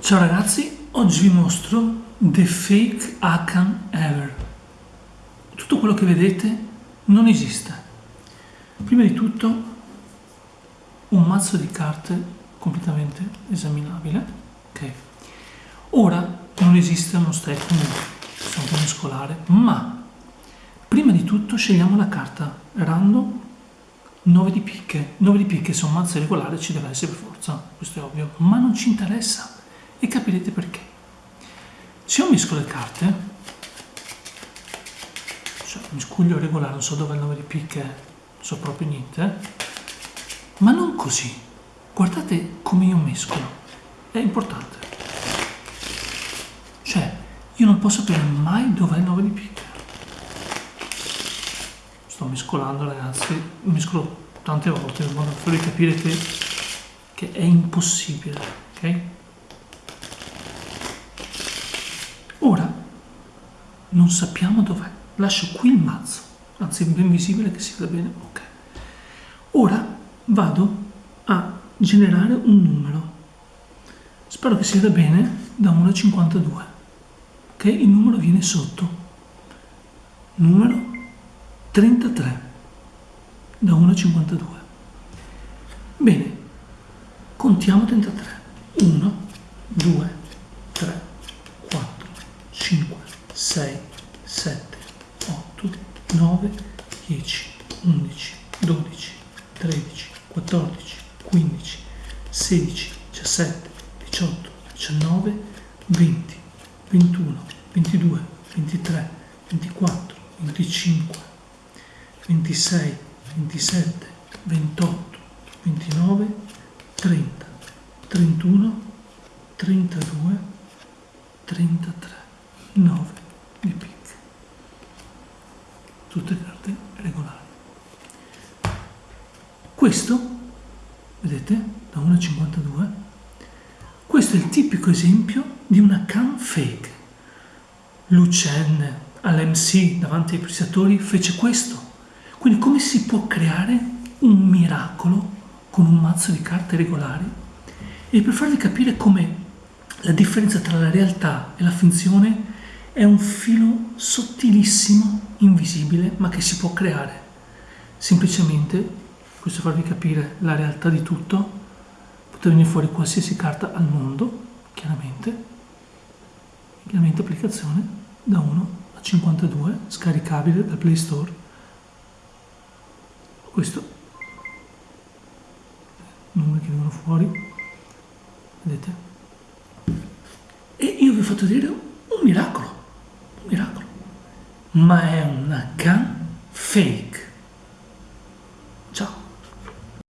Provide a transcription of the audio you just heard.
Ciao ragazzi, oggi vi mostro The Fake Akan Ever. Tutto quello che vedete non esiste. Prima di tutto un mazzo di carte completamente esaminabile. Ok. Ora non esiste uno stack sono un mescolare, ma prima di tutto scegliamo la carta random 9 di picche. 9 di picche se un mazzo regolare ci deve essere per forza, questo è ovvio, ma non ci interessa e capirete perché. Se io misco le carte, cioè miscuglio regolare, non so dove è il 9 di picche, non so proprio niente, ma non così. Guardate come io mescolo, è importante. Cioè, io non posso sapere mai dove è il 9 di picche. Sto mescolando ragazzi, mescolo tante volte in modo da farvi capire che, che è impossibile, ok? Ora non sappiamo dov'è. Lascio qui il mazzo, anzi è ben visibile che si veda bene. Ok. Ora vado a generare un numero. Spero che si veda bene da 1 a 52. Ok? Il numero viene sotto. Numero 33 da 1 a 52. Bene, contiamo 33. 1, 2, 7, 8, 9, 10, 11, 12, 13, 14, 15, 16, 17, 18, 19, 20, 21, 22, 23, 24, 25, 26, 27, 28, 29, 30, 31, 32, 33. 9 di picche tutte carte regolari. Questo vedete da 1 a 52 questo è il tipico esempio di una cam fake. Lucen all'MC davanti ai prestatori fece questo. Quindi come si può creare un miracolo con un mazzo di carte regolari? E per farvi capire come la differenza tra la realtà e la finzione è un filo sottilissimo, invisibile, ma che si può creare. Semplicemente, questo farvi capire la realtà di tutto, potete venire fuori qualsiasi carta al mondo, chiaramente, chiaramente applicazione da 1 a 52, scaricabile dal Play Store. Questo, numeri che vengono fuori, vedete? E io vi ho fatto vedere un miracolo miracolo, ma è una can fake.